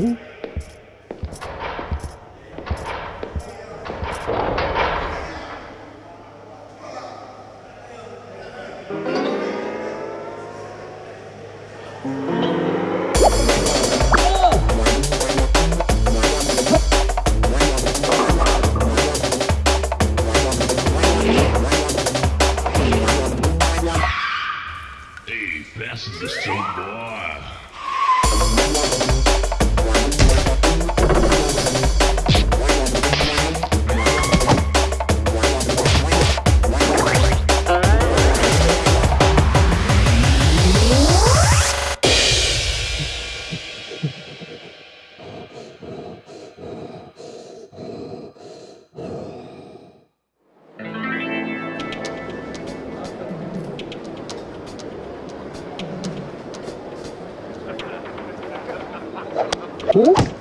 Hey, fasten the seat, boy. Mm-hmm.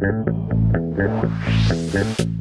Musik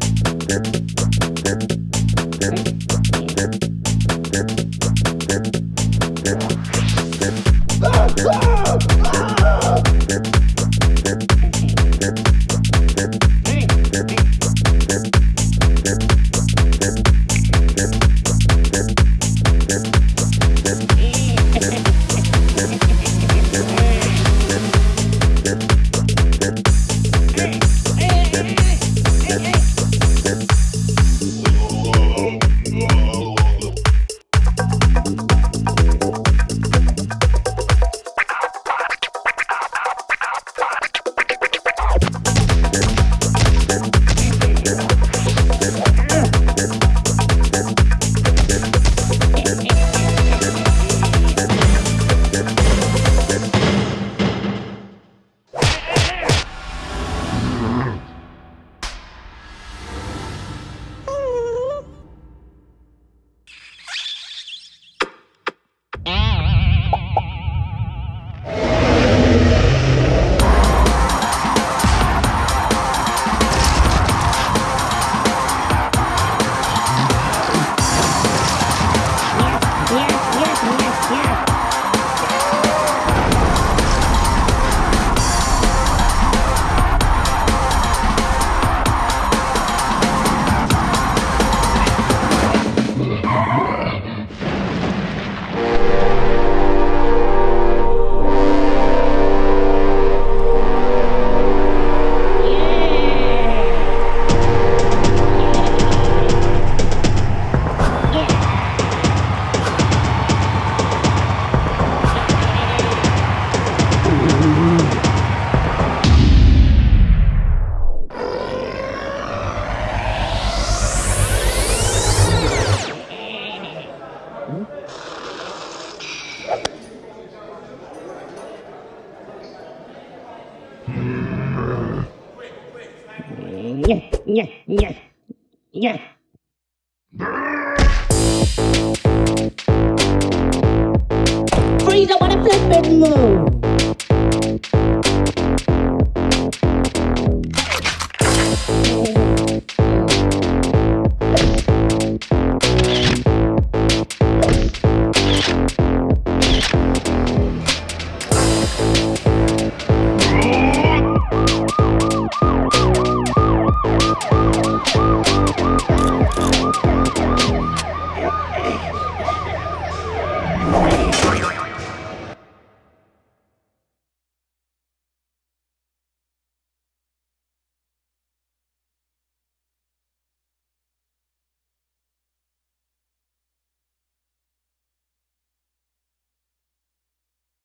Yeah, yeah, yeah. Freeze, I want to flip and move.